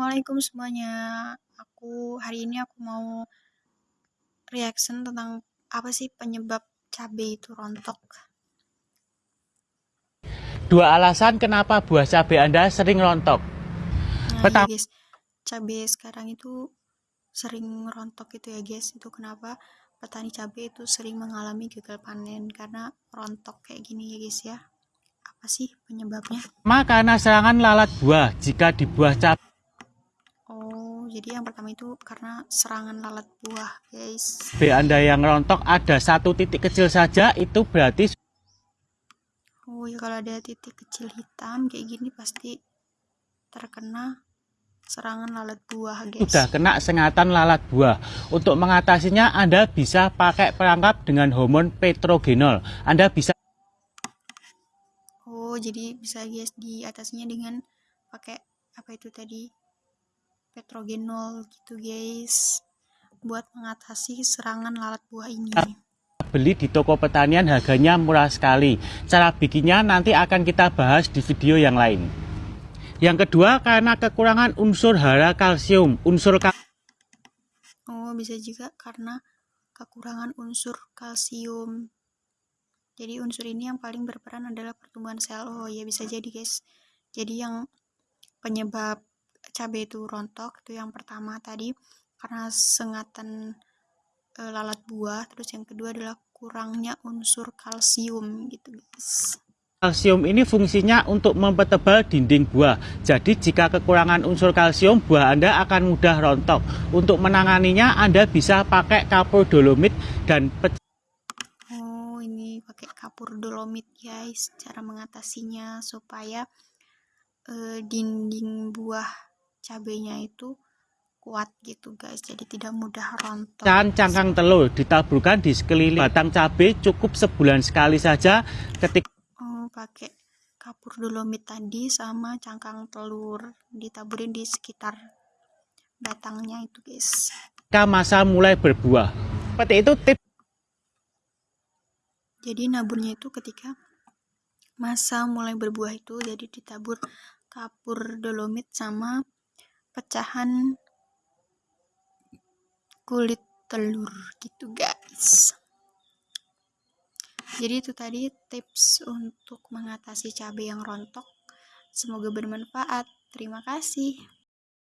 Assalamualaikum semuanya. Aku hari ini aku mau reaction tentang apa sih penyebab cabai itu rontok. Dua alasan kenapa buah cabai Anda sering rontok. Nah, Pertama, ya guys, cabai sekarang itu sering rontok itu ya guys. Itu kenapa petani cabai itu sering mengalami gagal panen karena rontok kayak gini ya guys ya. Apa sih penyebabnya? karena serangan lalat buah. Jika di buah cabai jadi yang pertama itu karena serangan lalat buah guys. B anda yang rontok ada satu titik kecil saja itu berarti oh ya kalau ada titik kecil hitam kayak gini pasti terkena serangan lalat buah guys. sudah kena sengatan lalat buah. Untuk mengatasinya anda bisa pakai perangkap dengan hormon petrogenol. Anda bisa oh jadi bisa guys diatasinya dengan pakai apa itu tadi petrogenol gitu guys. Buat mengatasi serangan lalat buah ini. Beli di toko pertanian harganya murah sekali. Cara bikinnya nanti akan kita bahas di video yang lain. Yang kedua karena kekurangan unsur hara kalsium unsur kal oh bisa juga karena kekurangan unsur kalsium. Jadi unsur ini yang paling berperan adalah pertumbuhan sel. Oh ya bisa jadi guys. Jadi yang penyebab cabai itu rontok itu yang pertama tadi karena sengatan e, lalat buah terus yang kedua adalah kurangnya unsur kalsium gitu guys Kalsium ini fungsinya untuk mempertebal dinding buah. Jadi jika kekurangan unsur kalsium, buah Anda akan mudah rontok. Untuk menanganinya, Anda bisa pakai kapur dolomit dan Oh, ini pakai kapur dolomit guys. Cara mengatasinya supaya uh, dinding buah cabenya itu kuat gitu guys. Jadi tidak mudah rontok. Dan cangkang telur ditaburkan di sekeliling batang cabai cukup sebulan sekali saja ketika oh, pakai kapur dolomit tadi sama cangkang telur ditaburin di sekitar batangnya itu guys. Ketika masa mulai berbuah. Seperti itu tips jadi naburnya itu ketika masa mulai berbuah itu jadi ditabur kapur dolomit sama pecahan kulit telur gitu guys. Jadi itu tadi tips untuk mengatasi cabai yang rontok. Semoga bermanfaat. Terima kasih